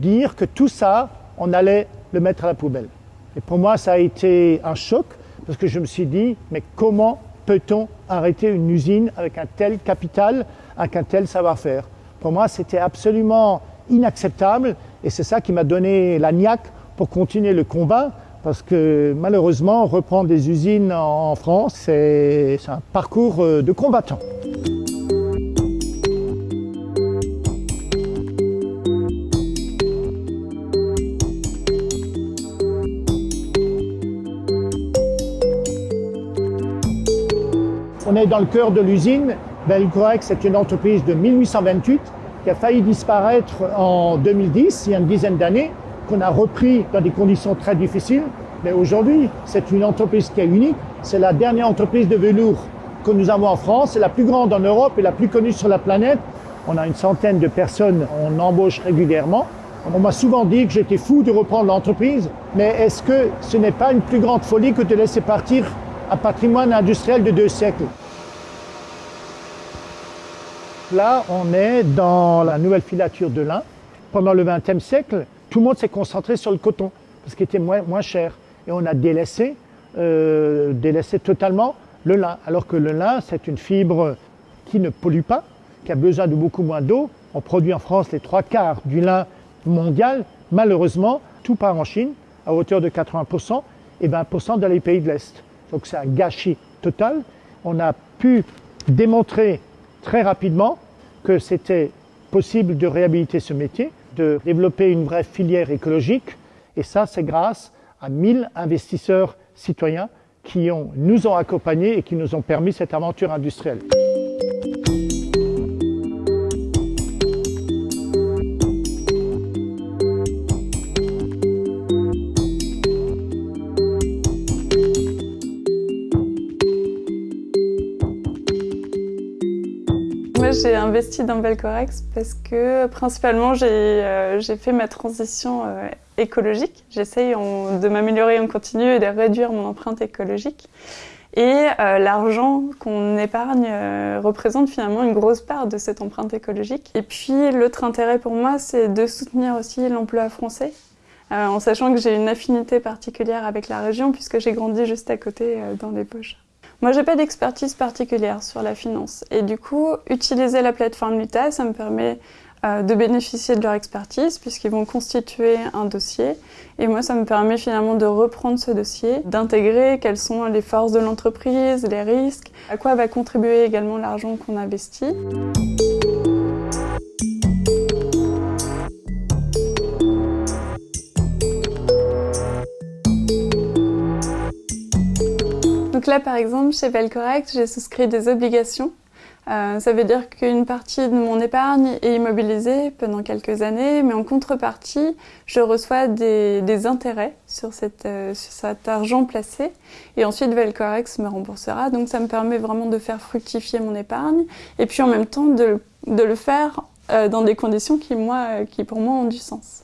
dire que tout ça, on allait le mettre à la poubelle. Et pour moi, ça a été un choc parce que je me suis dit, mais comment peut-on arrêter une usine avec un tel capital, avec un tel savoir-faire? Pour moi, c'était absolument inacceptable et c'est ça qui m'a donné la niaque pour continuer le combat parce que malheureusement, reprendre des usines en France, c'est un parcours euh, de combattant. On est dans le cœur de l'usine. Belcorex c'est une entreprise de 1828 qui a failli disparaître en 2010, il y a une dizaine d'années, qu'on a repris dans des conditions très difficiles. Mais aujourd'hui, c'est une entreprise qui est unique. C'est la dernière entreprise de velours que nous avons en France. C'est la plus grande en Europe et la plus connue sur la planète. On a une centaine de personnes, on embauche régulièrement. On m'a souvent dit que j'étais fou de reprendre l'entreprise, mais est-ce que ce n'est pas une plus grande folie que de laisser partir un patrimoine industriel de deux siècles? Là, on est dans la nouvelle filature de lin. Pendant le XXe siècle, tout le monde s'est concentré sur le coton, parce qu'il était moins, cher. Et on a délaissé, euh, délaissé totalement le lin, alors que le lin, c'est une fibre qui ne pollue pas, qui a besoin de beaucoup moins d'eau. On produit en France les trois quarts du lin mondial. Malheureusement, tout part en Chine, à hauteur de 80%, et 20% dans les pays de l'Est. Donc c'est un gâchis total. On a pu démontrer très rapidement que c'était possible de réhabiliter ce métier, de développer une vraie filière écologique. Et ça, c'est grâce à 1000 investisseurs citoyens qui nous ont accompagnés et qui nous ont permis cette aventure industrielle. J'ai investi dans Belcorex parce que principalement j'ai euh, fait ma transition euh, écologique. J'essaye de m'améliorer en continu et de réduire mon empreinte écologique. Et euh, l'argent qu'on épargne représente finalement une grosse part de cette empreinte écologique. Et puis l'autre intérêt pour moi, c'est de soutenir aussi l'emploi français, en sachant que j'ai une affinité particulière avec la région puisque j'ai grandi juste à côté dans les poches. Moi, j'ai pas d'expertise particulière sur la finance. Et du coup, utiliser la plateforme Luta, ça me permet euh, de bénéficier de leur expertise puisqu'ils vont constituer un dossier. Et moi, ça me permet finalement de reprendre ce dossier, d'intégrer quelles sont les forces de l'entreprise, les risques, à quoi va contribuer également l'argent qu'on investit. Donc là, par exemple, chez Belcorrect, j'ai souscrit des obligations. Euh, ça veut dire qu'une partie de mon épargne est immobilisée pendant quelques années, mais en contrepartie, je reçois des, intérêts sur, euh, sur, cet argent placé. Et ensuite, Velcorex me remboursera. Donc ça me permet vraiment de faire fructifier mon épargne et puis en même temps de, le faire euh, dans des conditions qui, moi, qui pour moi ont du sens.